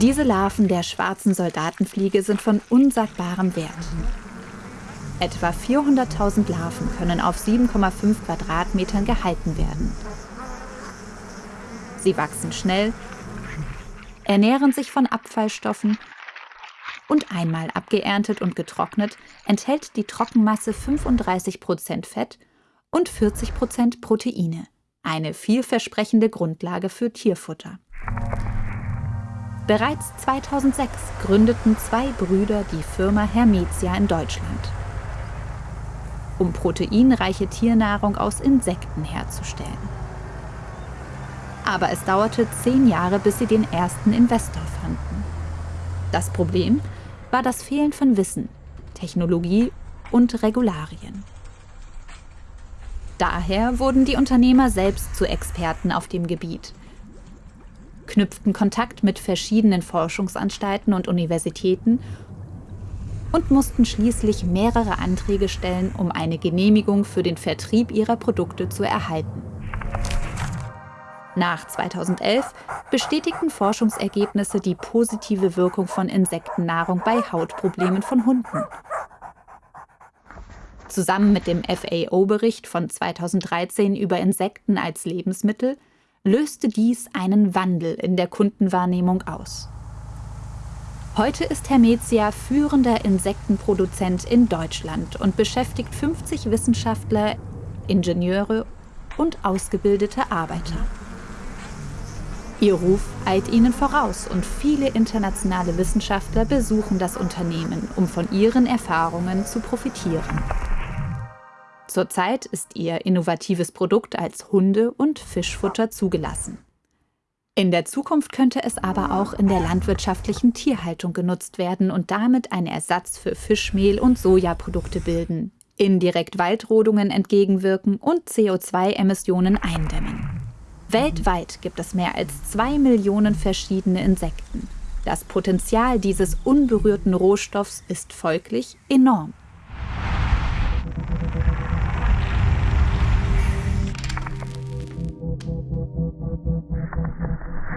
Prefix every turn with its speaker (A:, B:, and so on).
A: Diese Larven der schwarzen Soldatenfliege sind von unsagbarem Wert. Etwa 400.000 Larven können auf 7,5 Quadratmetern gehalten werden. Sie wachsen schnell, ernähren sich von Abfallstoffen und einmal abgeerntet und getrocknet enthält die Trockenmasse 35% Fett und 40% Proteine. Eine vielversprechende Grundlage für Tierfutter. Bereits 2006 gründeten zwei Brüder die Firma Hermetia in Deutschland, um proteinreiche Tiernahrung aus Insekten herzustellen. Aber es dauerte zehn Jahre, bis sie den ersten Investor fanden. Das Problem war das Fehlen von Wissen, Technologie und Regularien. Daher wurden die Unternehmer selbst zu Experten auf dem Gebiet, knüpften Kontakt mit verschiedenen Forschungsanstalten und Universitäten und mussten schließlich mehrere Anträge stellen, um eine Genehmigung für den Vertrieb ihrer Produkte zu erhalten. Nach 2011 bestätigten Forschungsergebnisse die positive Wirkung von Insektennahrung bei Hautproblemen von Hunden. Zusammen mit dem FAO-Bericht von 2013 über Insekten als Lebensmittel löste dies einen Wandel in der Kundenwahrnehmung aus. Heute ist Hermetia führender Insektenproduzent in Deutschland und beschäftigt 50 Wissenschaftler, Ingenieure und ausgebildete Arbeiter. Ihr Ruf eilt ihnen voraus und viele internationale Wissenschaftler besuchen das Unternehmen, um von ihren Erfahrungen zu profitieren. Zurzeit ist ihr innovatives Produkt als Hunde- und Fischfutter zugelassen. In der Zukunft könnte es aber auch in der landwirtschaftlichen Tierhaltung genutzt werden und damit ein Ersatz für Fischmehl und Sojaprodukte bilden, indirekt Waldrodungen entgegenwirken und CO2-Emissionen eindämmen. Weltweit gibt es mehr als zwei Millionen verschiedene Insekten. Das Potenzial dieses unberührten Rohstoffs ist folglich enorm. Thank you.